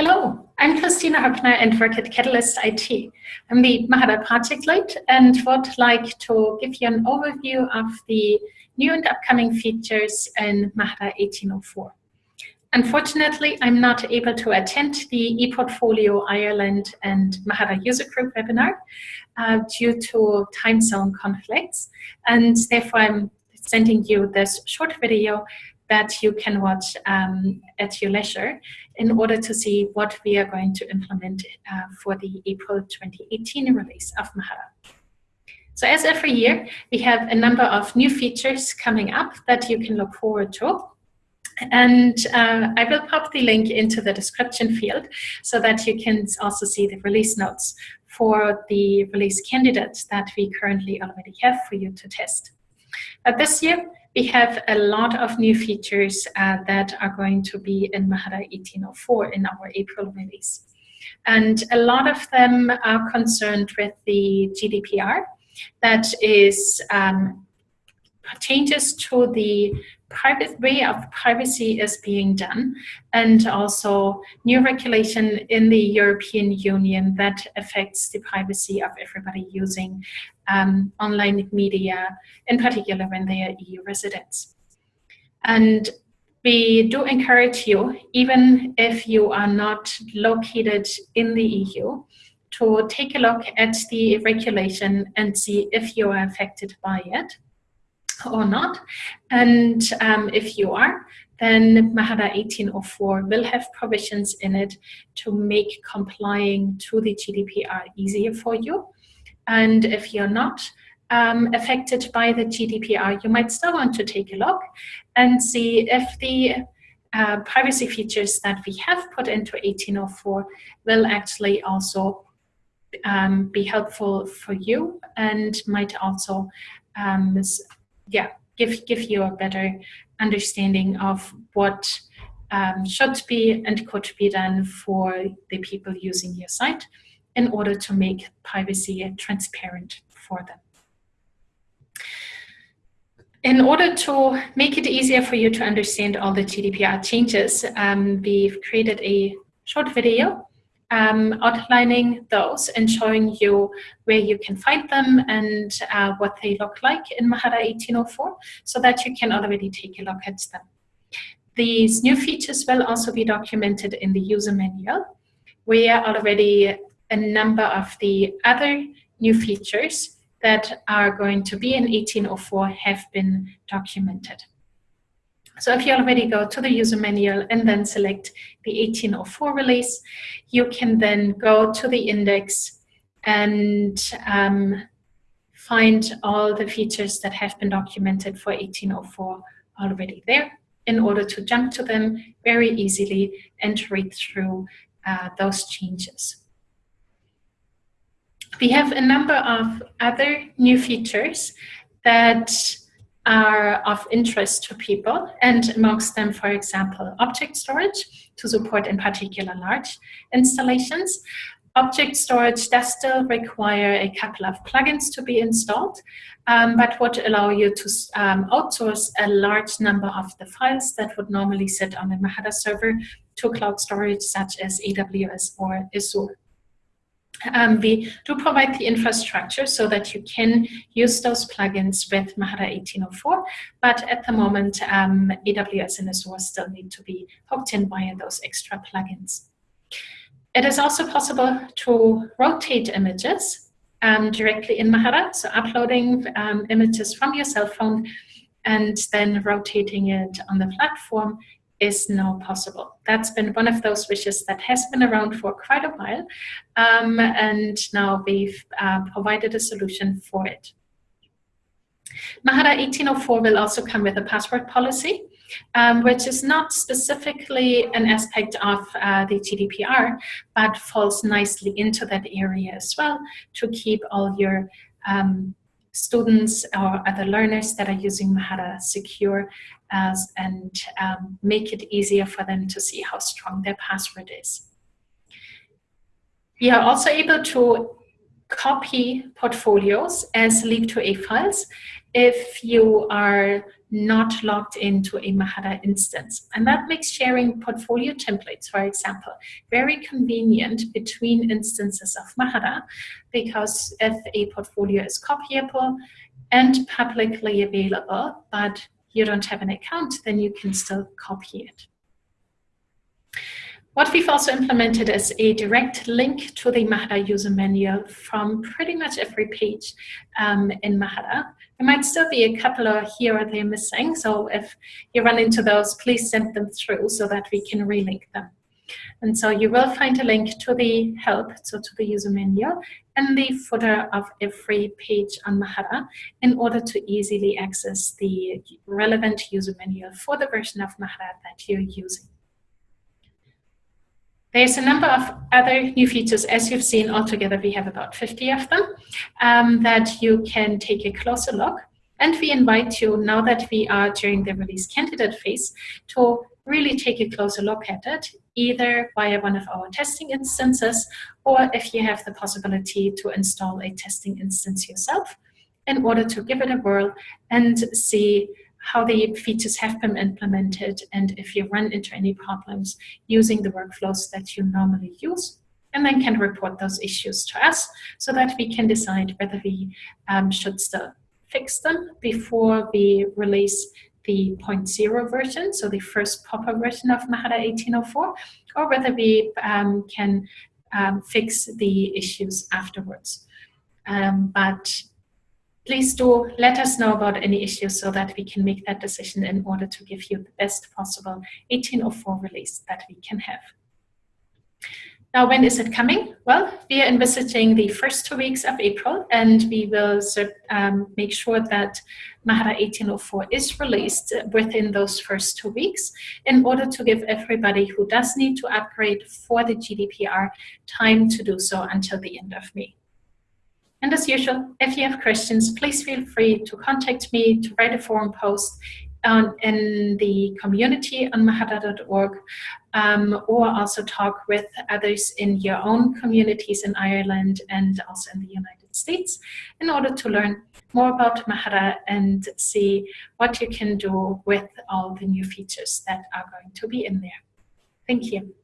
Hello, I'm Kristina Hoeppner and work at Catalyst IT. I'm the Mahara project lead and would like to give you an overview of the new and upcoming features in Mahara 1804. Unfortunately, I'm not able to attend the ePortfolio Ireland and Mahara user group webinar uh, due to time zone conflicts, and therefore I'm sending you this short video that you can watch um, at your leisure in order to see what we are going to implement uh, for the April 2018 release of Mahara. So as every year, we have a number of new features coming up that you can look forward to. And uh, I will pop the link into the description field so that you can also see the release notes for the release candidates that we currently already have for you to test. But this year, we have a lot of new features uh, that are going to be in Mahara 1804 in our April release. And a lot of them are concerned with the GDPR, that is um, changes to the private way of privacy is being done and also new regulation in the European Union that affects the privacy of everybody using um, online media, in particular when they are EU residents. And we do encourage you, even if you are not located in the EU, to take a look at the regulation and see if you are affected by it or not. And um, if you are, then Mahara 1804 will have provisions in it to make complying to the GDPR easier for you. And if you're not um, affected by the GDPR, you might still want to take a look and see if the uh, privacy features that we have put into 1804 will actually also um, be helpful for you and might also um, yeah, give, give you a better understanding of what um, should be and could be done for the people using your site in order to make privacy transparent for them. In order to make it easier for you to understand all the GDPR changes, um, we've created a short video um, outlining those and showing you where you can find them and uh, what they look like in Mahara 1804 so that you can already take a look at them. These new features will also be documented in the user manual where already a number of the other new features that are going to be in 1804 have been documented. So if you already go to the user manual and then select the 1804 release, you can then go to the index and um, find all the features that have been documented for 1804 already there in order to jump to them very easily and read through uh, those changes. We have a number of other new features that are of interest to people and amongst them, for example, object storage to support in particular large installations. Object storage does still require a couple of plugins to be installed, um, but would allow you to um, outsource a large number of the files that would normally sit on a Mahara server to cloud storage such as AWS or Azure. Um, we do provide the infrastructure so that you can use those plugins with Mahara 1804, but at the moment, um, AWS and Azure still need to be hooked in via those extra plugins. It is also possible to rotate images um, directly in Mahara, so uploading um, images from your cell phone and then rotating it on the platform is now possible. That's been one of those wishes that has been around for quite a while, um, and now we've uh, provided a solution for it. Mahara 1804 will also come with a password policy, um, which is not specifically an aspect of uh, the GDPR, but falls nicely into that area as well to keep all your um, students or other learners that are using Mahara secure as, and um, make it easier for them to see how strong their password is. We are also able to copy portfolios as Leap2A files if you are not logged into a Mahara instance. And that makes sharing portfolio templates, for example, very convenient between instances of Mahara because if a portfolio is copyable and publicly available, but you don't have an account, then you can still copy it. What we've also implemented is a direct link to the Mahara user manual from pretty much every page um, in Mahara. There might still be a couple here or there missing, so if you run into those, please send them through so that we can relink them. And so you will find a link to the help, so to the user manual, and the footer of every page on Mahara in order to easily access the relevant user manual for the version of Mahara that you're using. There's a number of other new features. As you've seen, altogether we have about 50 of them um, that you can take a closer look. And we invite you, now that we are during the release candidate phase, to really take a closer look at it, either via one of our testing instances, or if you have the possibility to install a testing instance yourself in order to give it a whirl and see how the features have been implemented and if you run into any problems using the workflows that you normally use and then can report those issues to us so that we can decide whether we um, should still fix them before we release the 0.0 version, so the first proper version of Mahara 1804, or whether we um, can um, fix the issues afterwards. Um, but please do let us know about any issues so that we can make that decision in order to give you the best possible 1804 release that we can have. Now, when is it coming? Well, we are envisaging the first two weeks of April, and we will um, make sure that Mahara 1804 is released within those first two weeks in order to give everybody who does need to upgrade for the GDPR time to do so until the end of May. And as usual, if you have questions, please feel free to contact me, to write a forum post in the community on mahara.org, um, or also talk with others in your own communities in Ireland and also in the United States in order to learn more about Mahara and see what you can do with all the new features that are going to be in there. Thank you.